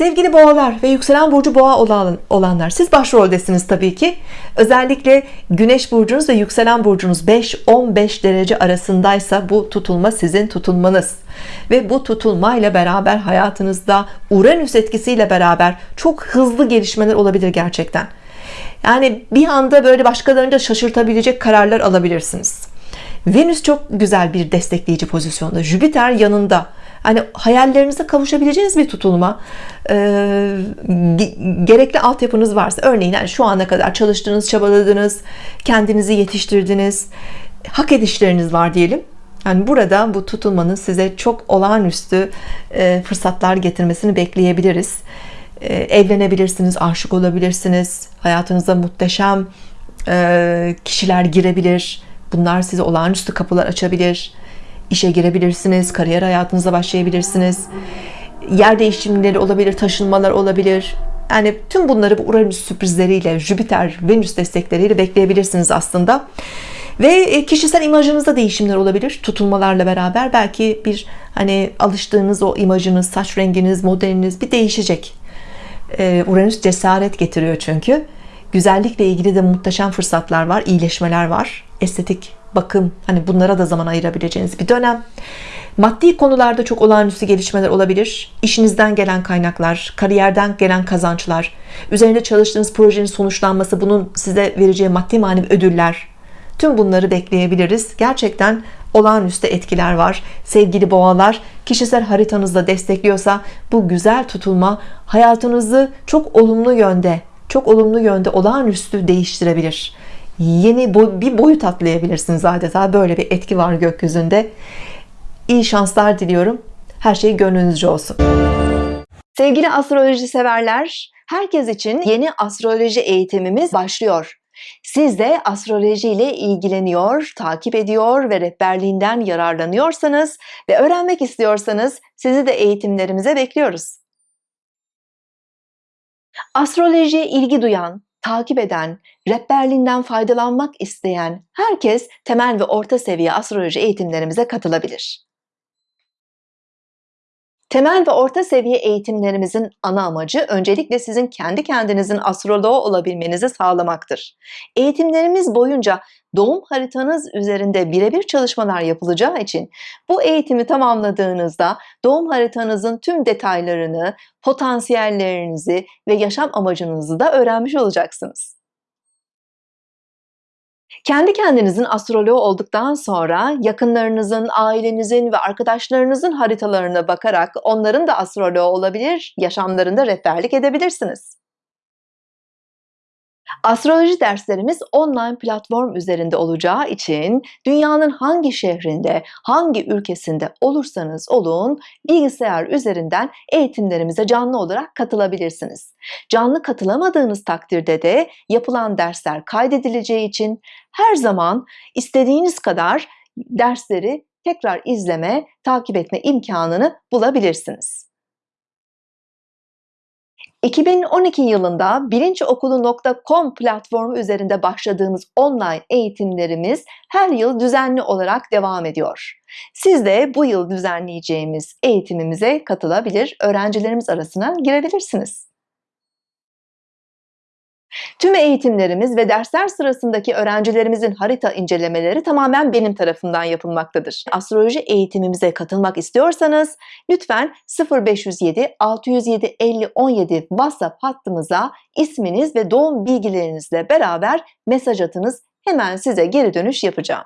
Sevgili boğalar ve yükselen burcu boğa olan, olanlar siz başroldesiniz tabii ki. Özellikle güneş burcunuz ve yükselen burcunuz 5-15 derece arasındaysa bu tutulma sizin tutulmanız ve bu tutulmayla beraber hayatınızda Uranüs etkisiyle beraber çok hızlı gelişmeler olabilir gerçekten. Yani bir anda böyle başkalarını da şaşırtabilecek kararlar alabilirsiniz. Venüs çok güzel bir destekleyici pozisyonda. Jüpiter yanında hani hayallerinize kavuşabileceğiniz bir tutulma ee, gerekli altyapınız varsa örneğin yani şu ana kadar çalıştınız çabaladınız kendinizi yetiştirdiniz hak edişleriniz var diyelim. Yani burada bu tutulmanın size çok olağanüstü e, fırsatlar getirmesini bekleyebiliriz. E, evlenebilirsiniz aşık olabilirsiniz hayatınıza muhteşem e, kişiler girebilir. Bunlar size olağanüstü kapılar açabilir işe girebilirsiniz kariyer hayatınıza başlayabilirsiniz. Yer değişimleri olabilir taşınmalar olabilir. Yani tüm bunları bu Uranüs sürprizleriyle Jüpiter Venüs destekleriyle bekleyebilirsiniz aslında. Ve e, kişisel imajınızda değişimler olabilir tutulmalarla beraber. Belki bir hani alıştığınız o imajınız saç renginiz modeliniz bir değişecek. E, Uranüs cesaret getiriyor çünkü. Güzellikle ilgili de muhteşem fırsatlar var iyileşmeler var. Estetik bakım hani bunlara da zaman ayırabileceğiniz bir dönem. Maddi konularda çok olağanüstü gelişmeler olabilir. İşinizden gelen kaynaklar kariyerden gelen kazançlar üzerinde çalıştığınız projenin sonuçlanması bunun size vereceği maddi manevi ödüller. Tüm bunları bekleyebiliriz gerçekten olağanüstü etkiler var. Sevgili boğalar kişisel haritanızda destekliyorsa bu güzel tutulma hayatınızı çok olumlu yönde çok olumlu yönde olağanüstü değiştirebilir yeni bir boyut atlayabilirsiniz adeta. Böyle bir etki var gökyüzünde. İyi şanslar diliyorum. Her şey gönlünüzce olsun. Sevgili astroloji severler herkes için yeni astroloji eğitimimiz başlıyor. Siz de astroloji ile ilgileniyor, takip ediyor ve rehberliğinden yararlanıyorsanız ve öğrenmek istiyorsanız sizi de eğitimlerimize bekliyoruz. Astrolojiye ilgi duyan, takip eden, rehberliğinden faydalanmak isteyen herkes temel ve orta seviye astroloji eğitimlerimize katılabilir. Temel ve orta seviye eğitimlerimizin ana amacı öncelikle sizin kendi kendinizin astroloğu olabilmenizi sağlamaktır. Eğitimlerimiz boyunca doğum haritanız üzerinde birebir çalışmalar yapılacağı için bu eğitimi tamamladığınızda doğum haritanızın tüm detaylarını, potansiyellerinizi ve yaşam amacınızı da öğrenmiş olacaksınız. Kendi kendinizin astroloğu olduktan sonra yakınlarınızın, ailenizin ve arkadaşlarınızın haritalarına bakarak onların da astroloğu olabilir, yaşamlarında rehberlik edebilirsiniz. Astroloji derslerimiz online platform üzerinde olacağı için dünyanın hangi şehrinde, hangi ülkesinde olursanız olun bilgisayar üzerinden eğitimlerimize canlı olarak katılabilirsiniz. Canlı katılamadığınız takdirde de yapılan dersler kaydedileceği için her zaman istediğiniz kadar dersleri tekrar izleme, takip etme imkanını bulabilirsiniz. 2012 yılında bilinçokulu.com platformu üzerinde başladığımız online eğitimlerimiz her yıl düzenli olarak devam ediyor. Siz de bu yıl düzenleyeceğimiz eğitimimize katılabilir, öğrencilerimiz arasına girebilirsiniz. Tüm eğitimlerimiz ve dersler sırasındaki öğrencilerimizin harita incelemeleri tamamen benim tarafından yapılmaktadır. Astroloji eğitimimize katılmak istiyorsanız lütfen 0507 607 50 17 WhatsApp hattımıza isminiz ve doğum bilgilerinizle beraber mesaj atınız. Hemen size geri dönüş yapacağım.